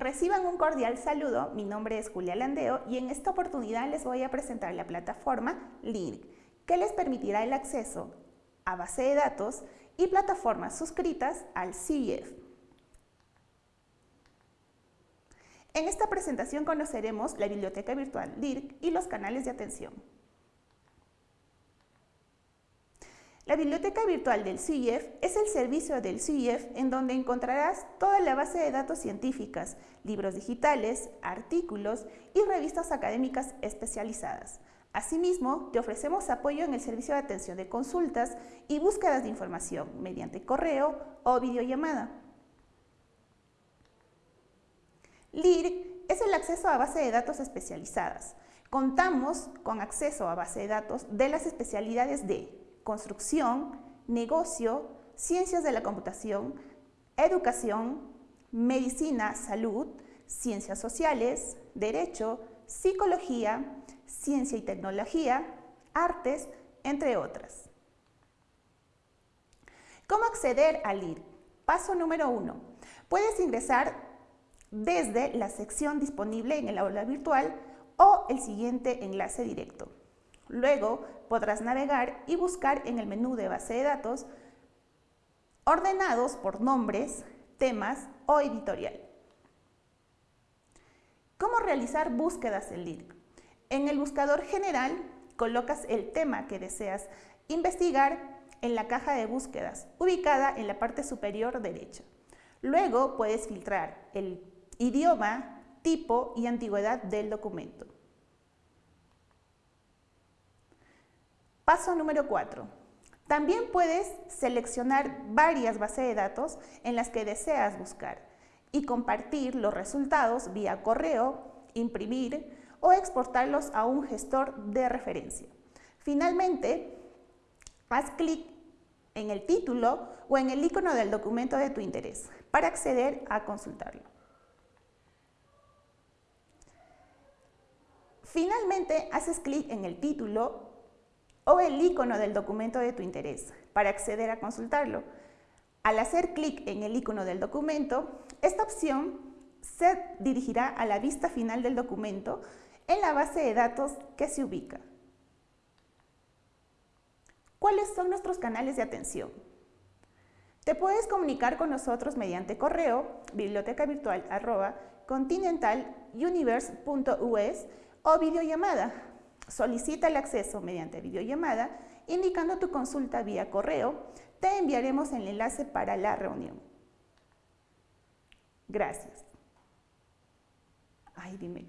Reciban un cordial saludo, mi nombre es Julia Landeo y en esta oportunidad les voy a presentar la plataforma LINK, que les permitirá el acceso a base de datos y plataformas suscritas al CIEF. En esta presentación conoceremos la biblioteca virtual LIRC y los canales de atención. La biblioteca virtual del CIEF es el servicio del CIEF en donde encontrarás toda la base de datos científicas, libros digitales, artículos y revistas académicas especializadas. Asimismo, te ofrecemos apoyo en el servicio de atención de consultas y búsquedas de información mediante correo o videollamada. LIRC es el acceso a base de datos especializadas. Contamos con acceso a base de datos de las especialidades de construcción, negocio, ciencias de la computación, educación, medicina, salud, ciencias sociales, derecho, psicología, ciencia y tecnología, artes, entre otras. ¿Cómo acceder al IR? Paso número uno. Puedes ingresar desde la sección disponible en el aula virtual o el siguiente enlace directo. Luego podrás navegar y buscar en el menú de base de datos ordenados por nombres, temas o editorial. ¿Cómo realizar búsquedas en LIRC? En el buscador general colocas el tema que deseas investigar en la caja de búsquedas, ubicada en la parte superior derecha. Luego puedes filtrar el idioma, tipo y antigüedad del documento. Paso número 4. También puedes seleccionar varias bases de datos en las que deseas buscar y compartir los resultados vía correo, imprimir o exportarlos a un gestor de referencia. Finalmente, haz clic en el título o en el icono del documento de tu interés para acceder a consultarlo. Finalmente, haces clic en el título o el icono del documento de tu interés para acceder a consultarlo. Al hacer clic en el icono del documento, esta opción se dirigirá a la vista final del documento en la base de datos que se ubica. ¿Cuáles son nuestros canales de atención? Te puedes comunicar con nosotros mediante correo, biblioteca virtual continentaluniverse.us o videollamada Solicita el acceso mediante videollamada indicando tu consulta vía correo. Te enviaremos el enlace para la reunión. Gracias. Ay, dime